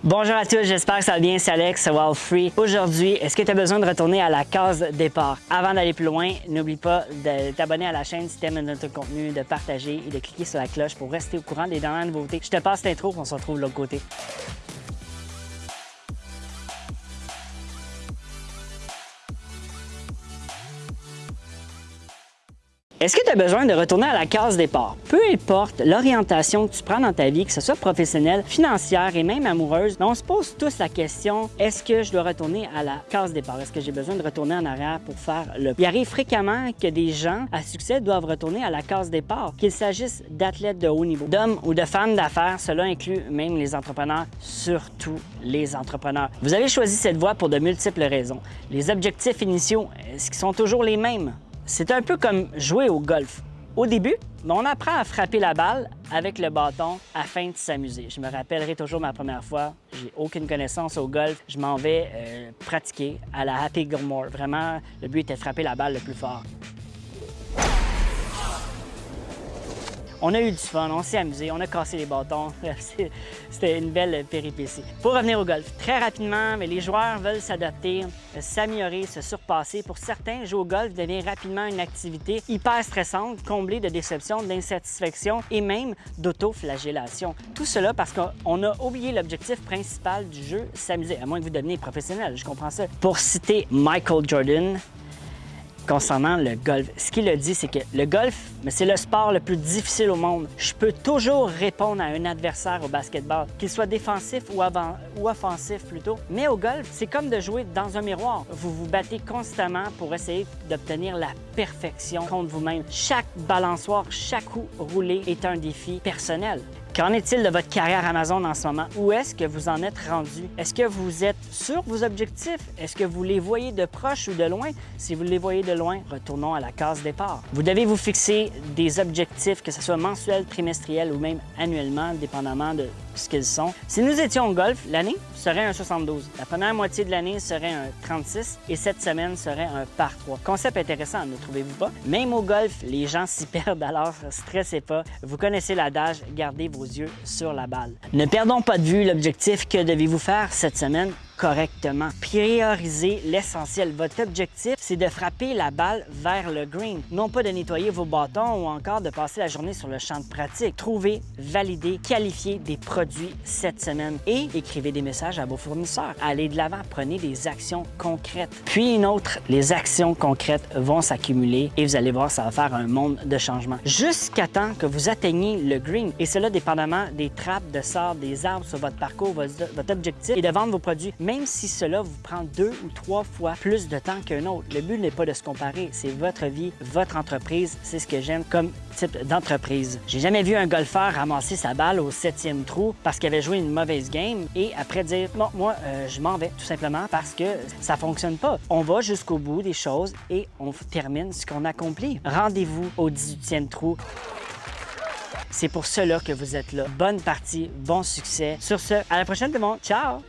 Bonjour à tous, j'espère que ça va bien, c'est Alex, Wild Free. Aujourd'hui, est-ce que tu as besoin de retourner à la case départ? Avant d'aller plus loin, n'oublie pas de t'abonner à la chaîne si tu aimes notre contenu, de partager et de cliquer sur la cloche pour rester au courant des dernières nouveautés. Je te passe l'intro, on se retrouve de l'autre côté. Est-ce que tu as besoin de retourner à la case départ? Peu importe l'orientation que tu prends dans ta vie, que ce soit professionnelle, financière et même amoureuse, on se pose tous la question, est-ce que je dois retourner à la case départ? Est-ce que j'ai besoin de retourner en arrière pour faire le... Il arrive fréquemment que des gens à succès doivent retourner à la case départ, qu'il s'agisse d'athlètes de haut niveau, d'hommes ou de femmes d'affaires, cela inclut même les entrepreneurs, surtout les entrepreneurs. Vous avez choisi cette voie pour de multiples raisons. Les objectifs initiaux, est-ce qu'ils sont toujours les mêmes? C'est un peu comme jouer au golf. Au début, on apprend à frapper la balle avec le bâton afin de s'amuser. Je me rappellerai toujours ma première fois. J'ai aucune connaissance au golf. Je m'en vais euh, pratiquer à la Happy Gilmore. Vraiment, le but était de frapper la balle le plus fort. On a eu du fun, on s'est amusé, on a cassé les bâtons. C'était une belle péripétie. Pour revenir au golf, très rapidement, mais les joueurs veulent s'adapter, s'améliorer, se surpasser. Pour certains, jouer au golf devient rapidement une activité hyper stressante, comblée de déceptions, d'insatisfaction et même d'autoflagellation. Tout cela parce qu'on a oublié l'objectif principal du jeu, s'amuser, à moins que vous deveniez professionnel, je comprends ça. Pour citer Michael Jordan, concernant le golf. Ce qu'il a dit, c'est que le golf, c'est le sport le plus difficile au monde. Je peux toujours répondre à un adversaire au basketball, qu'il soit défensif ou, ou offensif plutôt. Mais au golf, c'est comme de jouer dans un miroir. Vous vous battez constamment pour essayer d'obtenir la perfection contre vous-même. Chaque balançoire, chaque coup roulé est un défi personnel. Qu'en est-il de votre carrière Amazon en ce moment? Où est-ce que vous en êtes rendu? Est-ce que vous êtes sur vos objectifs? Est-ce que vous les voyez de proche ou de loin? Si vous les voyez de loin, retournons à la case départ. Vous devez vous fixer des objectifs, que ce soit mensuel, trimestriel ou même annuellement, dépendamment de ce qu'ils sont. Si nous étions au golf, l'année serait un 72. La première moitié de l'année serait un 36 et cette semaine serait un par 3. Concept intéressant, ne trouvez-vous pas? Même au golf, les gens s'y perdent, alors stressez pas. Vous connaissez l'adage, gardez vos yeux sur la balle. Ne perdons pas de vue l'objectif que devez-vous faire cette semaine? Correctement. Priorisez l'essentiel. Votre objectif, c'est de frapper la balle vers le green, non pas de nettoyer vos bâtons ou encore de passer la journée sur le champ de pratique. Trouvez, validez, qualifiez des produits cette semaine et écrivez des messages à vos fournisseurs. Allez de l'avant, prenez des actions concrètes. Puis une autre, les actions concrètes vont s'accumuler et vous allez voir, ça va faire un monde de changement. Jusqu'à temps que vous atteigniez le green et cela dépendamment des trappes de sable, des arbres sur votre parcours, votre objectif est de vendre vos produits même si cela vous prend deux ou trois fois plus de temps qu'un autre. Le but n'est pas de se comparer, c'est votre vie, votre entreprise, c'est ce que j'aime comme type d'entreprise. J'ai jamais vu un golfeur ramasser sa balle au septième trou parce qu'il avait joué une mauvaise game et après dire « bon, moi, euh, je m'en vais » tout simplement parce que ça fonctionne pas. On va jusqu'au bout des choses et on termine ce qu'on accomplit. Rendez-vous au 18e trou. C'est pour cela que vous êtes là. Bonne partie, bon succès. Sur ce, à la prochaine tout le monde. Ciao!